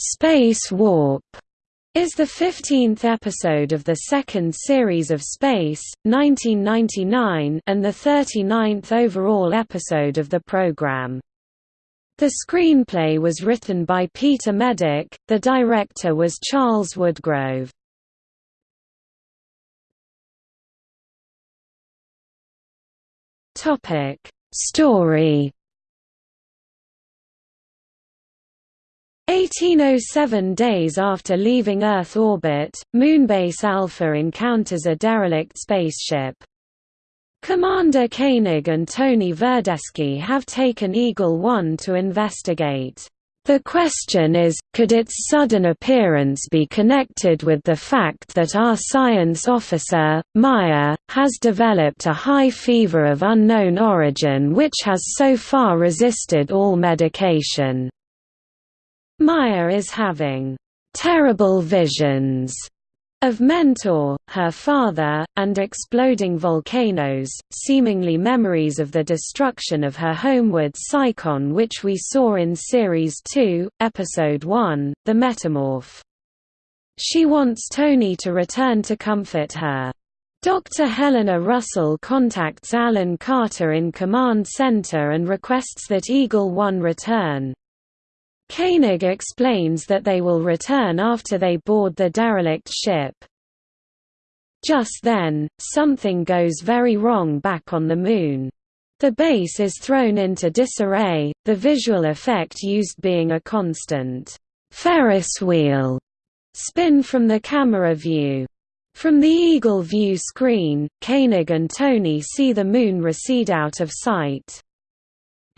Space Warp is the 15th episode of the second series of Space, 1999 and the 39th overall episode of the program. The screenplay was written by Peter Medak, the director was Charles Woodgrove. Story 1807 days after leaving Earth orbit, Moonbase Alpha encounters a derelict spaceship. Commander Koenig and Tony Verdeschi have taken Eagle 1 to investigate. The question is, could its sudden appearance be connected with the fact that our science officer, Maya, has developed a high fever of unknown origin which has so far resisted all medication? Maya is having terrible visions of Mentor, her father, and exploding volcanoes, seemingly memories of the destruction of her homeward Psychon which we saw in Series 2, Episode 1, The Metamorph. She wants Tony to return to comfort her. Dr. Helena Russell contacts Alan Carter in Command Center and requests that Eagle 1 return. Koenig explains that they will return after they board the derelict ship. Just then, something goes very wrong back on the Moon. The base is thrown into disarray, the visual effect used being a constant Ferris wheel spin from the camera view. From the Eagle view screen, Koenig and Tony see the Moon recede out of sight.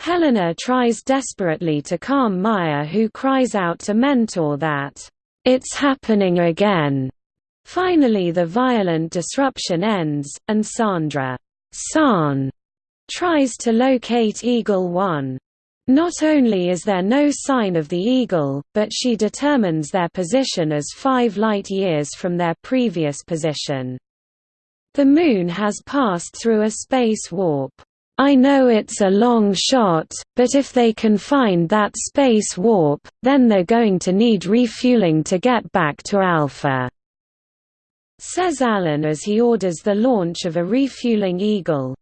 Helena tries desperately to calm Maya who cries out to Mentor that, "'It's happening again!' Finally the violent disruption ends, and Sandra Sahn tries to locate Eagle 1. Not only is there no sign of the Eagle, but she determines their position as five light-years from their previous position. The Moon has passed through a space warp. I know it's a long shot, but if they can find that space warp, then they're going to need refueling to get back to Alpha," says Alan as he orders the launch of a refueling Eagle.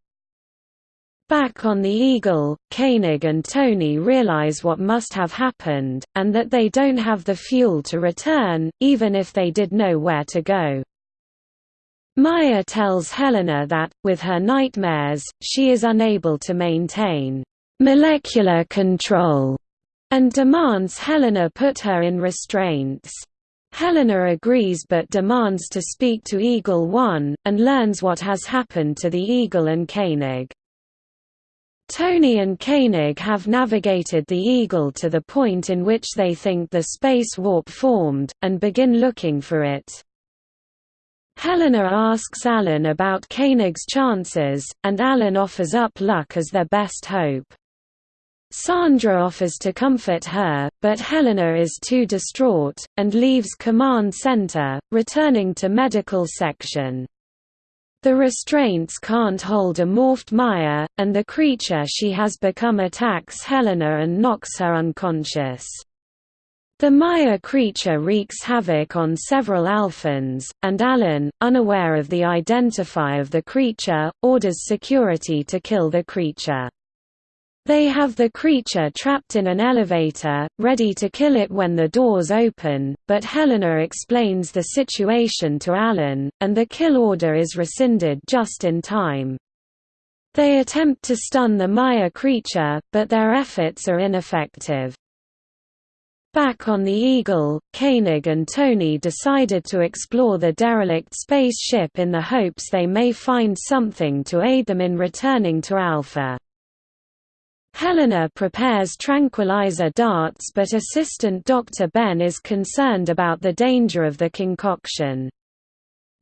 Back on the Eagle, Koenig and Tony realize what must have happened, and that they don't have the fuel to return, even if they did know where to go. Maya tells Helena that, with her nightmares, she is unable to maintain molecular control and demands Helena put her in restraints. Helena agrees but demands to speak to Eagle One, and learns what has happened to the Eagle and Koenig. Tony and Koenig have navigated the Eagle to the point in which they think the space warp formed, and begin looking for it. Helena asks Alan about Koenig's chances, and Alan offers up luck as their best hope. Sandra offers to comfort her, but Helena is too distraught, and leaves command center, returning to medical section. The restraints can't hold a morphed Maya, and the creature she has become attacks Helena and knocks her unconscious. The Maya creature wreaks havoc on several Alphans, and Alan, unaware of the identify of the creature, orders security to kill the creature. They have the creature trapped in an elevator, ready to kill it when the doors open, but Helena explains the situation to Alan, and the kill order is rescinded just in time. They attempt to stun the Maya creature, but their efforts are ineffective. Back on the Eagle, Koenig and Tony decided to explore the derelict spaceship in the hopes they may find something to aid them in returning to Alpha. Helena prepares tranquilizer darts but assistant Dr. Ben is concerned about the danger of the concoction.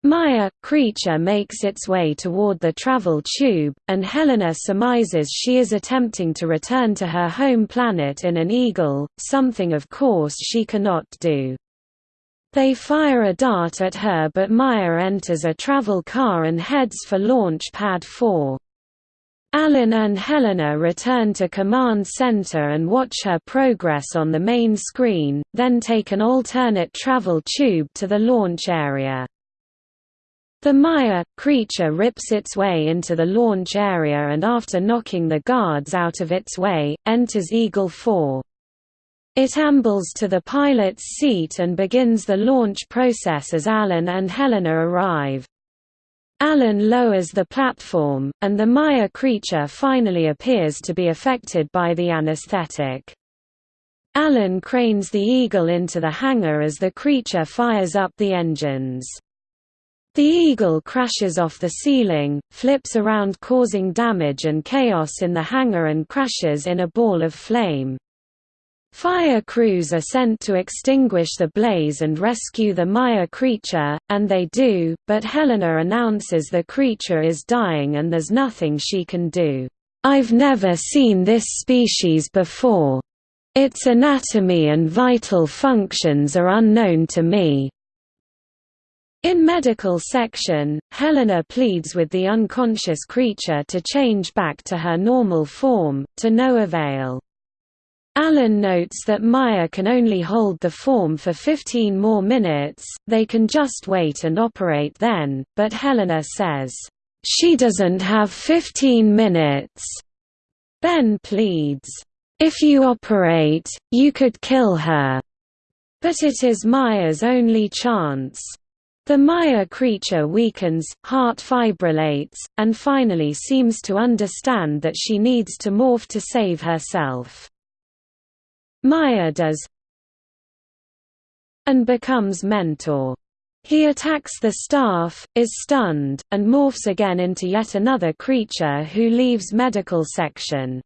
Maya, creature makes its way toward the travel tube, and Helena surmises she is attempting to return to her home planet in an eagle, something of course she cannot do. They fire a dart at her but Maya enters a travel car and heads for Launch Pad 4. Alan and Helena return to Command Center and watch her progress on the main screen, then take an alternate travel tube to the launch area. The Maya creature rips its way into the launch area and after knocking the guards out of its way, enters Eagle 4. It ambles to the pilot's seat and begins the launch process as Alan and Helena arrive. Alan lowers the platform, and the Maya creature finally appears to be affected by the anesthetic. Alan cranes the Eagle into the hangar as the creature fires up the engines. The Eagle crashes off the ceiling, flips around causing damage and chaos in the hangar and crashes in a ball of flame. Fire crews are sent to extinguish the blaze and rescue the Maya creature, and they do, but Helena announces the creature is dying and there's nothing she can do. I've never seen this species before. Its anatomy and vital functions are unknown to me. In medical section, Helena pleads with the unconscious creature to change back to her normal form, to no avail. Alan notes that Maya can only hold the form for 15 more minutes, they can just wait and operate then, but Helena says, "...she doesn't have 15 minutes." Ben pleads, "...if you operate, you could kill her." But it is Maya's only chance. The Maya creature weakens, heart fibrillates, and finally seems to understand that she needs to morph to save herself. Maya does and becomes mentor. He attacks the staff, is stunned, and morphs again into yet another creature who leaves medical section.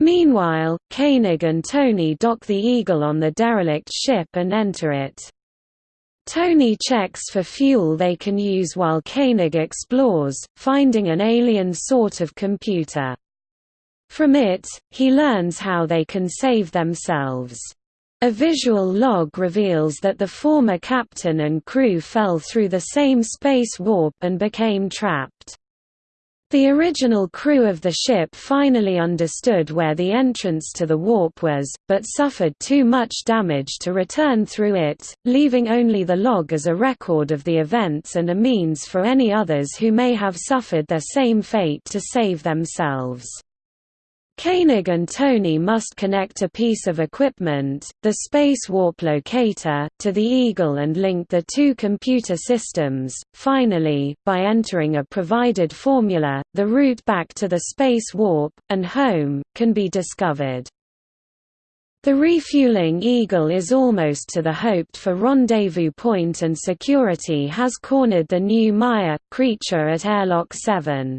Meanwhile, Koenig and Tony dock the Eagle on the derelict ship and enter it. Tony checks for fuel they can use while Koenig explores, finding an alien sort of computer. From it, he learns how they can save themselves. A visual log reveals that the former captain and crew fell through the same space warp and became trapped. The original crew of the ship finally understood where the entrance to the warp was, but suffered too much damage to return through it, leaving only the log as a record of the events and a means for any others who may have suffered their same fate to save themselves. Koenig and Tony must connect a piece of equipment, the Space Warp Locator, to the Eagle and link the two computer systems. Finally, by entering a provided formula, the route back to the Space Warp, and home, can be discovered. The refueling Eagle is almost to the hoped-for rendezvous point and security has cornered the new Maya, creature at Airlock 7.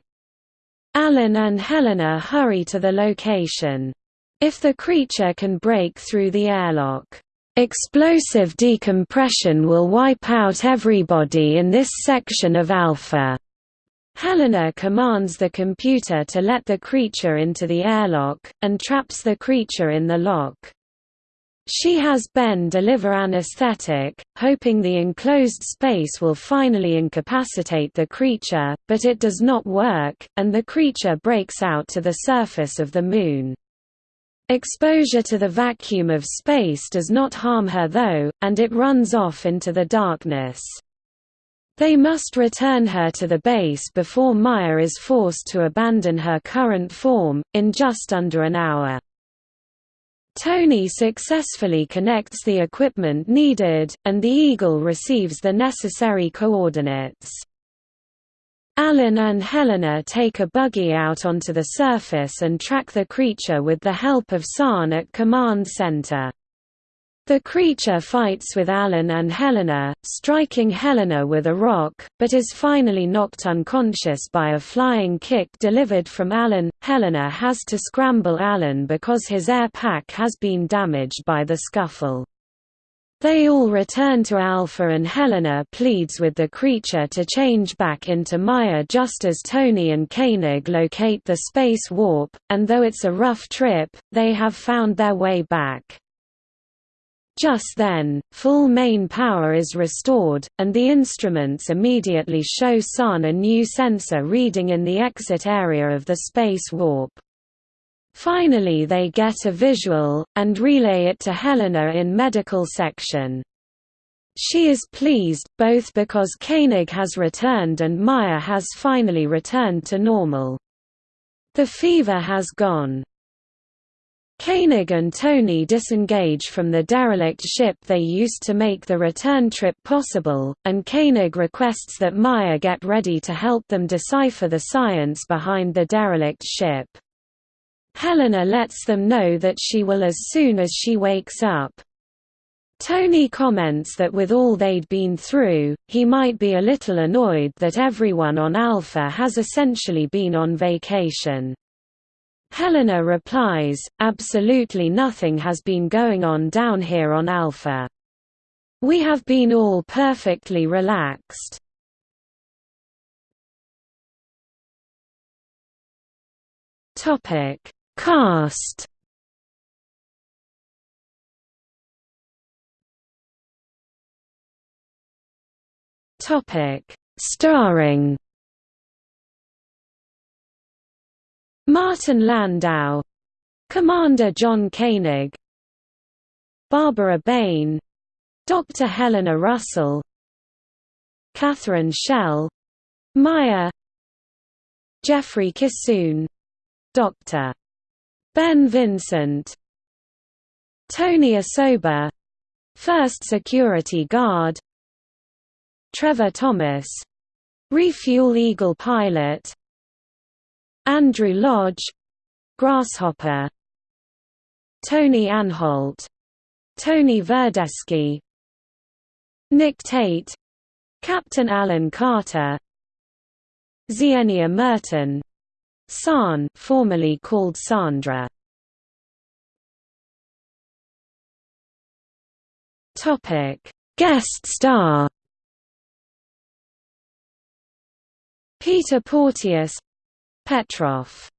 Alan and Helena hurry to the location. If the creature can break through the airlock, explosive decompression will wipe out everybody in this section of Alpha. Helena commands the computer to let the creature into the airlock, and traps the creature in the lock. She has Ben deliver anesthetic, hoping the enclosed space will finally incapacitate the creature, but it does not work, and the creature breaks out to the surface of the Moon. Exposure to the vacuum of space does not harm her though, and it runs off into the darkness. They must return her to the base before Maya is forced to abandon her current form, in just under an hour. Tony successfully connects the equipment needed, and the Eagle receives the necessary coordinates. Alan and Helena take a buggy out onto the surface and track the creature with the help of Sahn at Command Center. The creature fights with Alan and Helena, striking Helena with a rock, but is finally knocked unconscious by a flying kick delivered from Alan. Helena has to scramble Alan because his air pack has been damaged by the scuffle. They all return to Alpha and Helena pleads with the creature to change back into Maya just as Tony and Koenig locate the space warp, and though it's a rough trip, they have found their way back. Just then, full main power is restored, and the instruments immediately show Sahn a new sensor reading in the exit area of the space warp. Finally they get a visual, and relay it to Helena in medical section. She is pleased, both because Koenig has returned and Maya has finally returned to normal. The fever has gone. Koenig and Tony disengage from the derelict ship they used to make the return trip possible, and Koenig requests that Maya get ready to help them decipher the science behind the derelict ship. Helena lets them know that she will as soon as she wakes up. Tony comments that with all they'd been through, he might be a little annoyed that everyone on Alpha has essentially been on vacation. Helena replies, absolutely nothing has been going on down here on Alpha. We have been all perfectly relaxed. Topic: Cast. Topic: Starring Martin Landau. Commander John Koenig. Barbara Bain. Dr. Helena Russell. Catherine Schell. Maya. Jeffrey Kissoon. Dr. Ben Vincent. Tony Osoba. First Security Guard. Trevor Thomas. Refuel Eagle pilot Andrew Lodge Grasshopper Tony Anholt Tony Verdeschi Nick Tate Captain Alan Carter Zienia Merton Sahn formerly called Sandra. Topic. Guest star. Peter Porteous Petrov